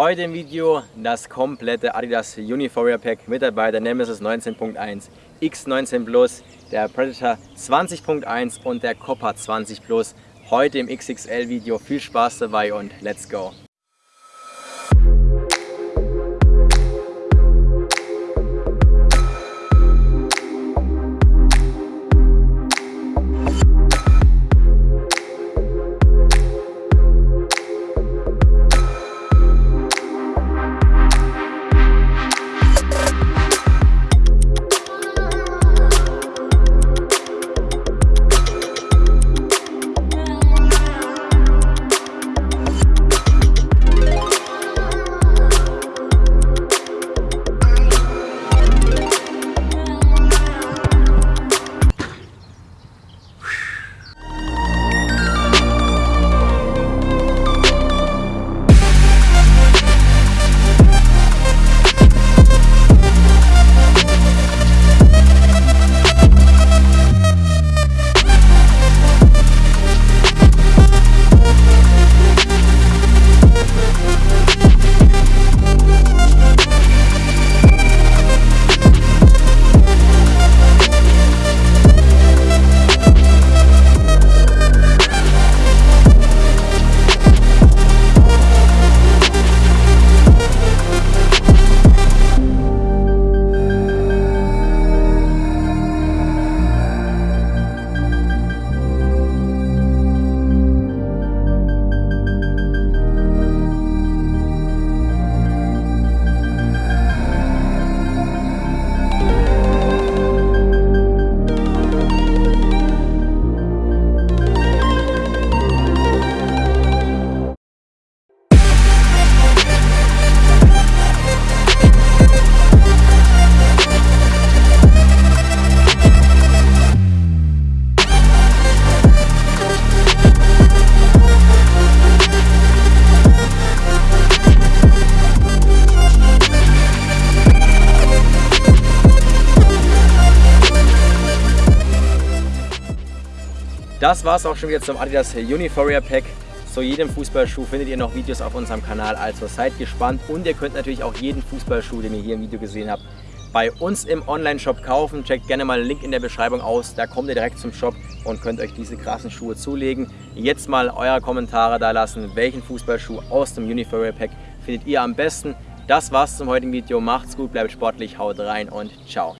Heute im Video das komplette Adidas Uniforia Pack mit dabei, der Nemesis 19.1, X19 Plus, der Predator 20.1 und der Copper 20 Plus. Heute im XXL Video. Viel Spaß dabei und let's go! Das war es auch schon wieder zum Adidas Uniforia Pack. Zu jedem Fußballschuh findet ihr noch Videos auf unserem Kanal, also seid gespannt und ihr könnt natürlich auch jeden Fußballschuh, den ihr hier im Video gesehen habt, bei uns im Online-Shop kaufen. Checkt gerne mal den Link in der Beschreibung aus, da kommt ihr direkt zum Shop und könnt euch diese krassen Schuhe zulegen. Jetzt mal eure Kommentare da lassen, welchen Fußballschuh aus dem Uniforia Pack findet ihr am besten. Das war's zum heutigen Video, macht's gut, bleibt sportlich, haut rein und ciao.